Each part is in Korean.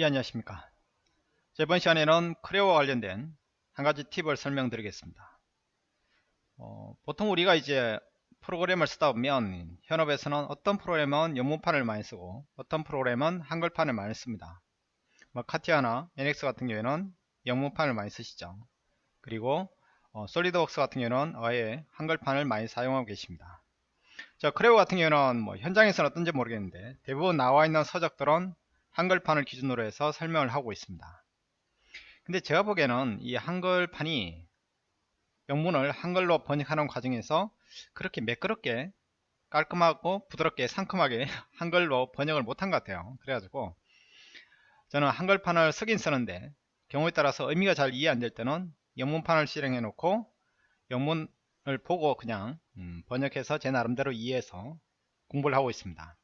예 안녕하십니까. 자, 이번 시간에는 크레오와 관련된 한 가지 팁을 설명드리겠습니다. 어, 보통 우리가 이제 프로그램을 쓰다 보면 현업에서는 어떤 프로그램은 영문판을 많이 쓰고 어떤 프로그램은 한글판을 많이 씁니다. 뭐 카티아나 NX 같은 경우에는 영문판을 많이 쓰시죠. 그리고 어, 솔리드웍스 같은 경우는 아예 한글판을 많이 사용하고 계십니다. 자 크레오 같은 경우는 뭐 현장에서는 어떤지 모르겠는데 대부분 나와 있는 서적들은 한글판을 기준으로 해서 설명을 하고 있습니다. 근데 제가 보기에는 이 한글판이 영문을 한글로 번역하는 과정에서 그렇게 매끄럽게 깔끔하고 부드럽게 상큼하게 한글로 번역을 못한 것 같아요. 그래가지고 저는 한글판을 쓰긴 쓰는데 경우에 따라서 의미가 잘 이해 안 될 때는 영문판을 실행해 놓고 영문을 보고 그냥 음, 번역해서 제 나름대로 이해해서 공부를 하고 있습니다.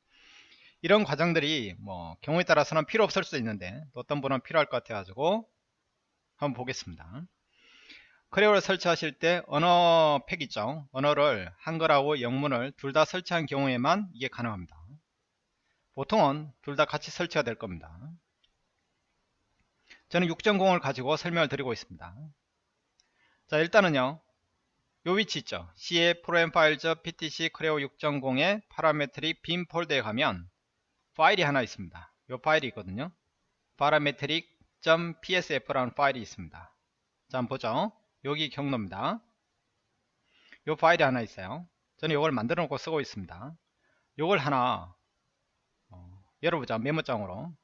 이런 과정들이 뭐 경우에 따라서는 필요 없을 수도 있는데 어떤 분은 필요할 것 같아 가지고 한번 보겠습니다. 크레오를 설치하실 때 언어 팩 있죠? 언어를 한글하고 영문을 둘 다 설치한 경우에만 이게 가능합니다. 보통은 둘 다 같이 설치가 될 겁니다. 저는 6.0을 가지고 설명을 드리고 있습니다. 자 일단은요. 요 위치 있죠? CF 프로그램 파일즈 PTC 크레오 6.0의 파라메트릭 빔 폴더에 가면 파일이 하나 있습니다. 이 파일이 있거든요. parametric.psf라는 파일이 있습니다. 자, 한번 보죠. 여기 경로입니다. 이 파일이 하나 있어요. 저는 이걸 만들어 놓고 쓰고 있습니다. 이걸 하나 어, 열어보자. 메모장으로.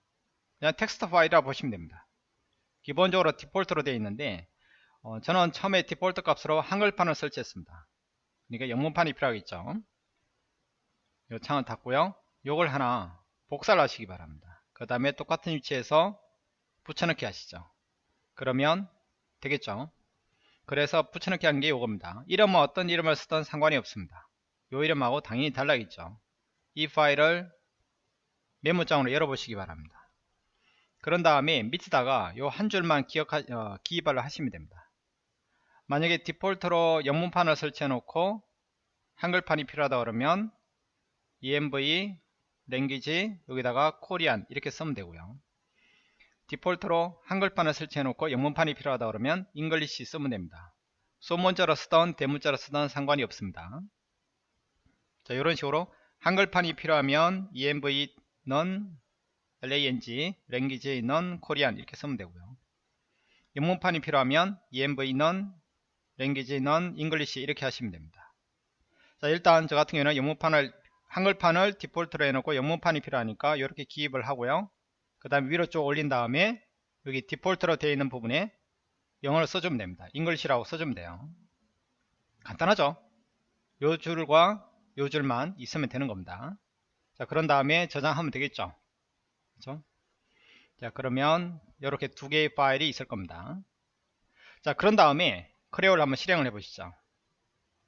그냥 텍스트 파일이라 보시면 됩니다. 기본적으로 디폴트로 되어 있는데 어, 저는 처음에 디폴트 값으로 한글판을 설치했습니다. 그러니까 영문판이 필요하겠죠. 이 창을 닫고요. 요걸 하나 복사를 하시기 바랍니다. 그 다음에 똑같은 위치에서 붙여넣기 하시죠. 그러면 되겠죠. 그래서 붙여넣기 한 게 이겁니다. 이름은 어떤 이름을 쓰든 상관이 없습니다. 이 이름하고 당연히 달라겠죠. 이 파일을 메모장으로 열어보시기 바랍니다. 그런 다음에 밑에다가 이 한 줄만 기억하, 어, 기입을 하시면 됩니다. 만약에 디폴트로 영문판을 설치해 놓고 한글판이 필요하다 그러면 env language 여기다가 Korean 이렇게 쓰면 되고요. 디폴트로 한글판을 설치해 놓고 영문판이 필요하다 그러면 English 쓰면 됩니다. 소문자로 쓰던 대문자로 쓰던 상관이 없습니다. 자 이런 식으로 한글판이 필요하면 env는 lang language는 Korean 이렇게 쓰면 되고요. 영문판이 필요하면 env는 language는 English 이렇게 하시면 됩니다. 자 일단 저 같은 경우는 영문판을 한글판을 디폴트로 해놓고 영문판이 필요하니까 이렇게 기입을 하고요. 그 다음에 위로 쭉 올린 다음에 여기 디폴트로 되어 있는 부분에 영어를 써주면 됩니다. English라고 써주면 돼요. 간단하죠? 요 줄과 요 줄만 있으면 되는 겁니다. 자 그런 다음에 저장하면 되겠죠? 그렇죠? 자 그러면 이렇게 두 개의 파일이 있을 겁니다. 자 그런 다음에 크레오를 한번 실행을 해 보시죠.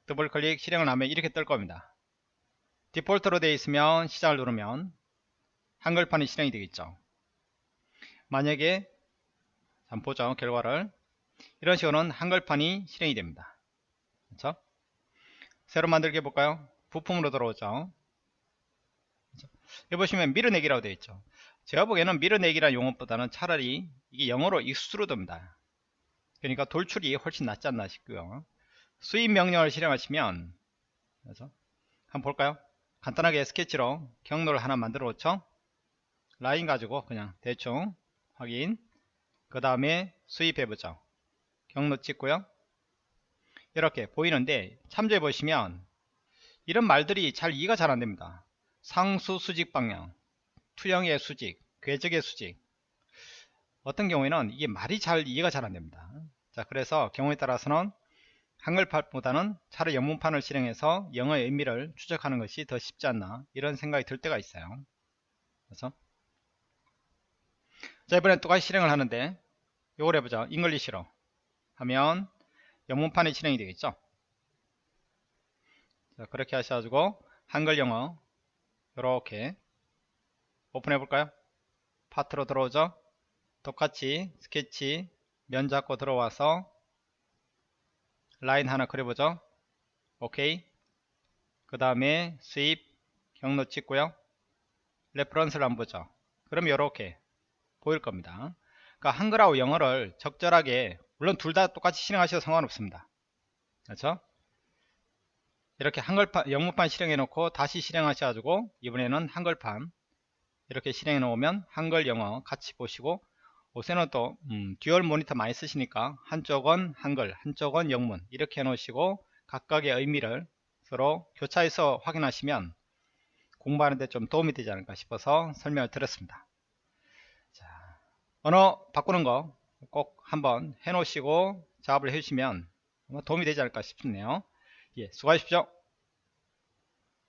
더블 클릭 실행을 하면 이렇게 뜰 겁니다 디폴트로 되어 있으면 시작을 누르면 한글판이 실행이 되겠죠. 만약에 한번 보죠 결과를. 이런 식으로는 한글판이 실행이 됩니다. 그렇죠? 새로 만들게 해볼까요? 부품으로 들어오죠. 그렇죠? 여기 보시면 밀어내기라고 되어 있죠. 제가 보기에는 밀어내기라는 용어보다는 차라리 이게 영어로 extrude입니다. 그러니까 돌출이 훨씬 낫지 않나 싶고요. sweep 명령을 실행하시면 그래서 한번 볼까요 간단하게 스케치로 경로를 하나 만들어 놓죠? 라인 가지고 그냥 대충 확인. 그 다음에 수입해 보죠. 경로 찍고요. 이렇게 보이는데 참조해 보시면 이런 말들이 잘 이해가 잘 안됩니다. 상수 수직 방향 투영의 수직 궤적의 수직. 어떤 경우에는 이게 말이 잘 이해가 잘 안됩니다. 자 그래서 경우에 따라서는 한글판보다는 차라리 영문판을 실행해서 영어의 의미를 추적하는 것이 더 쉽지 않나 이런 생각이 들 때가 있어요. 그래서 자 이번엔 똑같이 실행을 하는데 이걸 해보자 English로 하면 영문판이 실행이 되겠죠? 자 그렇게 하셔가지고 한글 영어 이렇게 오픈해 볼까요? 파트로 들어오죠? 똑같이 스케치 면 잡고 들어와서 라인 하나 그려보죠 오케이 그 다음에 sweep 경로 찍고요 reference를 한번 보죠 그럼 이렇게 보일 겁니다. 그러니까 한글하고 영어를 적절하게 물론 둘 다 똑같이 실행하셔도 상관없습니다. 그렇죠? 이렇게 한글판 영문판 실행해 놓고 다시 실행하셔 가지고 이번에는 한글판 이렇게 실행해 놓으면 한글 영어 같이 보시고 요새는 또 음, dual 모니터 많이 쓰시니까 한쪽은 한글 한쪽은 영문 이렇게 해 놓으시고 각각의 의미를 서로 교차해서 확인하시면 공부하는데 좀 도움이 되지 않을까 싶어서 설명을 드렸습니다. 자, 언어 바꾸는 거 꼭 한번 해 놓으시고 작업을 해 주시면 도움이 되지 않을까 싶네요. 예, 수고하십시오